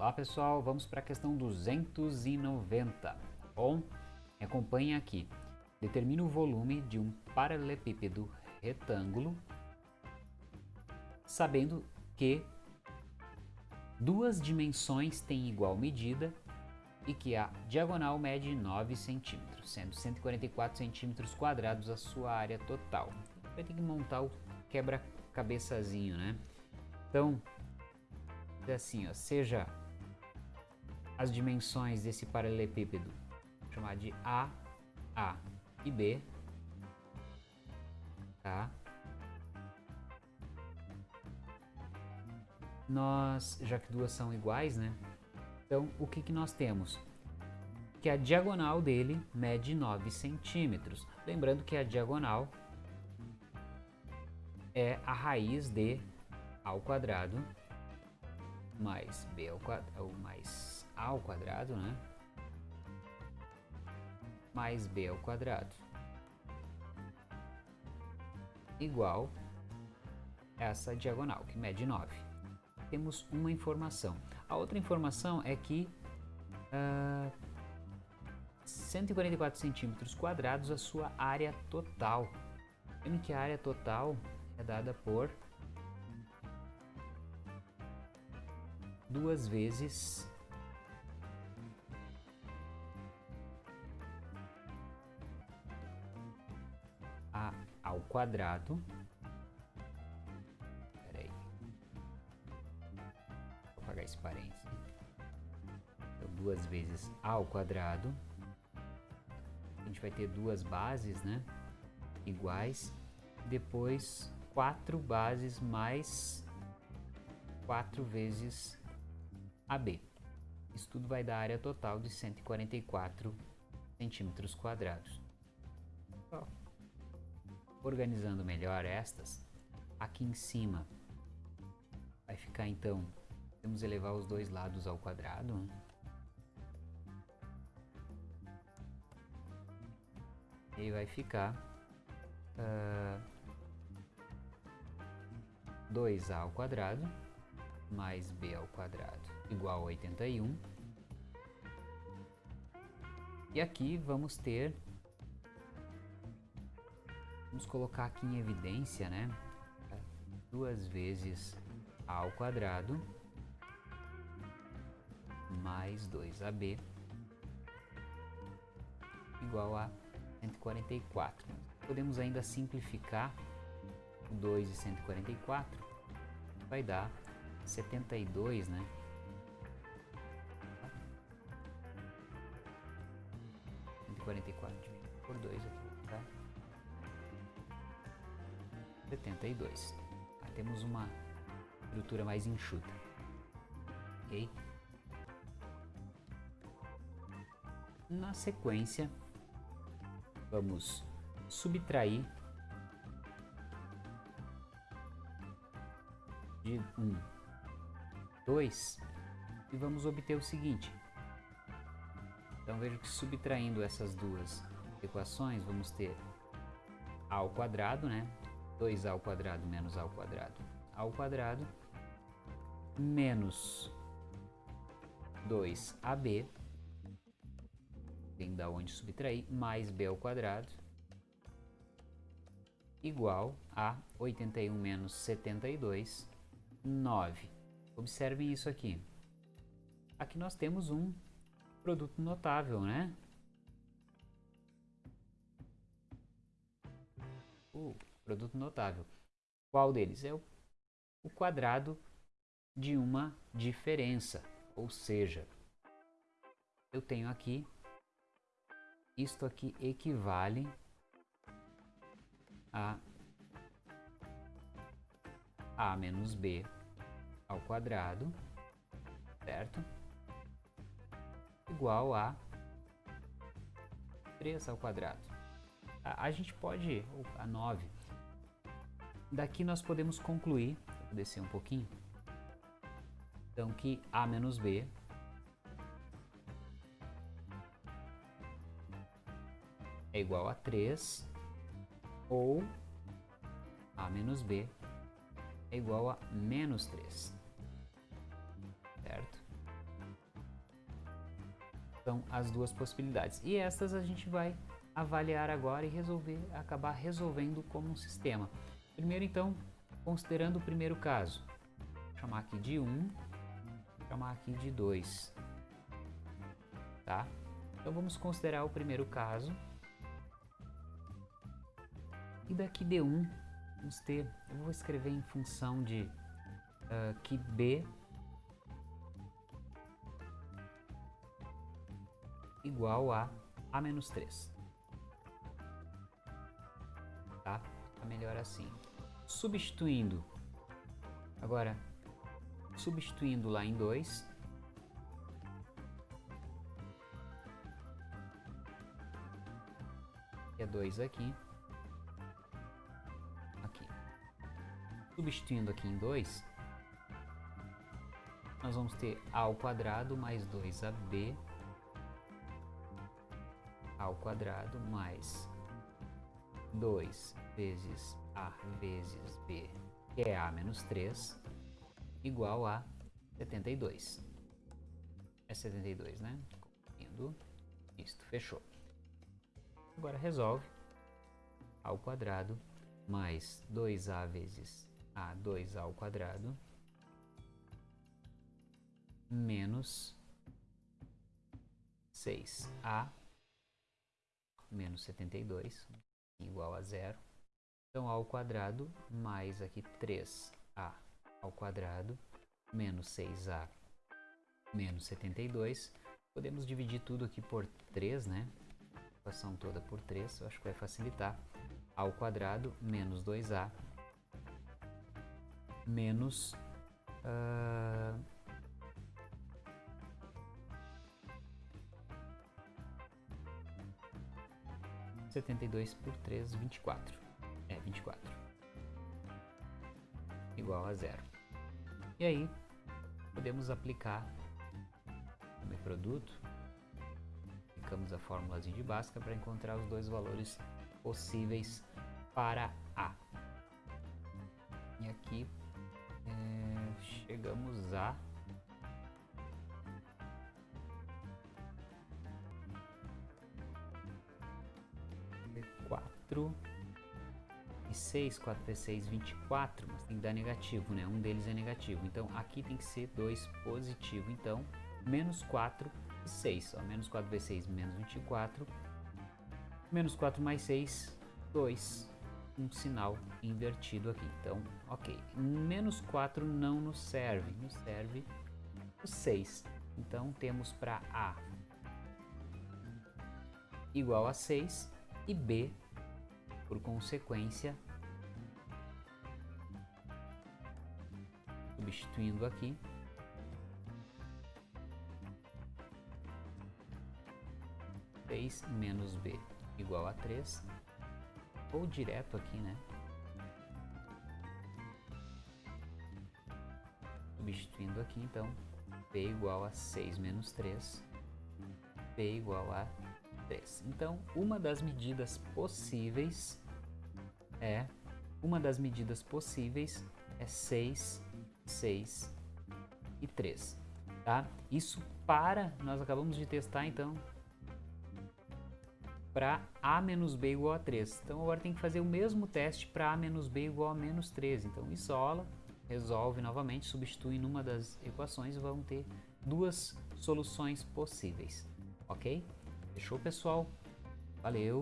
Olá pessoal, vamos para a questão 290. Bom, acompanhe aqui. Determine o volume de um paralelepípedo retângulo, sabendo que duas dimensões têm igual medida e que a diagonal mede 9 centímetros, sendo 144 centímetros quadrados a sua área total. Vai ter que montar o quebra-cabeçazinho, né? Então, é assim, ó, seja as dimensões desse paralelepípedo, chamar de A, A e B, tá? Nós, já que duas são iguais, né? Então, o que, que nós temos? Que a diagonal dele mede 9 centímetros. Lembrando que a diagonal é a raiz de A ao quadrado mais B ao quadrado, mais A ao quadrado, né? Mais B ao quadrado. Igual essa diagonal, que mede 9. Temos uma informação. A outra informação é que uh, 144 centímetros quadrados a sua área total. Vendo que a área total é dada por duas vezes quadrado. Peraí. Vou apagar esse parênteses. Então, duas vezes a ao quadrado. A gente vai ter duas bases, né? Iguais. Depois, quatro bases mais quatro vezes AB. Isso tudo vai dar área total de 144 centímetros quadrados. Organizando melhor estas, aqui em cima vai ficar então, vamos elevar os dois lados ao quadrado. Né? E vai ficar uh, ah, 2a ao quadrado mais b ao quadrado igual a 81. E aqui vamos ter, vamos colocar aqui em evidência, né? Duas vezes a ao quadrado mais 2ab igual a 144. Podemos ainda simplificar o 2 e 144, vai dar 72, né? 44 dividido por 2 aqui, 72. Aí temos uma estrutura mais enxuta. Ok? Na sequência, vamos subtrair de 1, 2 e vamos obter o seguinte. Então vejo que subtraindo essas duas equações, vamos ter a ao quadrado, né? 2a ao quadrado menos a ao quadrado. Ao quadrado menos 2ab tem da onde subtrair mais b ao quadrado igual a 81 menos 72 9 observem isso aqui. Aqui nós temos um produto notável, né? O produto notável. Qual deles? É o, o quadrado de uma diferença. Ou seja, eu tenho aqui, isto aqui equivale a a menos b ao quadrado, certo? igual a 3 ao quadrado. A, a gente pode, a 9. Daqui nós podemos concluir, vou descer um pouquinho, então que a menos b é igual a 3 ou a menos b é igual a menos 3. Certo? São as duas possibilidades. E estas a gente vai avaliar agora e resolver, acabar resolvendo como um sistema. Primeiro, então, considerando o primeiro caso, vou chamar aqui de 1, um, chamar aqui de 2, tá? Então vamos considerar o primeiro caso. E daqui D1, vamos ter, eu vou escrever em função de uh, que B igual a A menos 3. Tá? Tá melhor assim. Substituindo, agora, substituindo lá em 2, é 2 aqui, aqui. Substituindo aqui em 2, nós vamos ter a ao quadrado mais 2ab ao quadrado mais 2 vezes a vezes b, que é a menos 3, igual a 72. É 72, né? Indo. Isto, fechou. Agora resolve ao quadrado mais 2a vezes a 2a ao quadrado menos 6a menos 72 igual a zero. Então, a ao quadrado mais aqui 3a ao quadrado menos 6a menos 72. Podemos dividir tudo aqui por 3, né? A equação toda por 3, eu acho que vai facilitar. a ao quadrado menos 2a menos... Uh, 72 por 3, 24. É, 24. Igual a zero. E aí, podemos aplicar o produto. Aplicamos a fórmula de Bhaskara para encontrar os dois valores possíveis para A. E aqui é, chegamos a 4 e 6, 4 vezes 6, 24, mas tem que dar negativo, né? Um deles é negativo. Então, aqui tem que ser 2 positivo. Então, menos 4 e 6. Ó, menos 4 vezes 6, menos 24. Menos 4 mais 6, 2. Um sinal invertido aqui. Então, ok. Menos 4 não nos serve. Nos serve o 6. Então, temos para A igual a 6 e B por consequência, substituindo aqui, seis menos b igual a 3, ou direto aqui, né? Substituindo aqui, então, b igual a 6 menos 3, b igual a 3. Então, uma das medidas possíveis é uma das medidas possíveis é 6, 6 e 3, tá? Isso para, nós acabamos de testar então, para A menos B igual a 3. Então agora tem que fazer o mesmo teste para A menos B igual a menos 3. Então isola, resolve novamente, substitui numa das equações e vamos ter duas soluções possíveis, ok? Fechou pessoal? Valeu!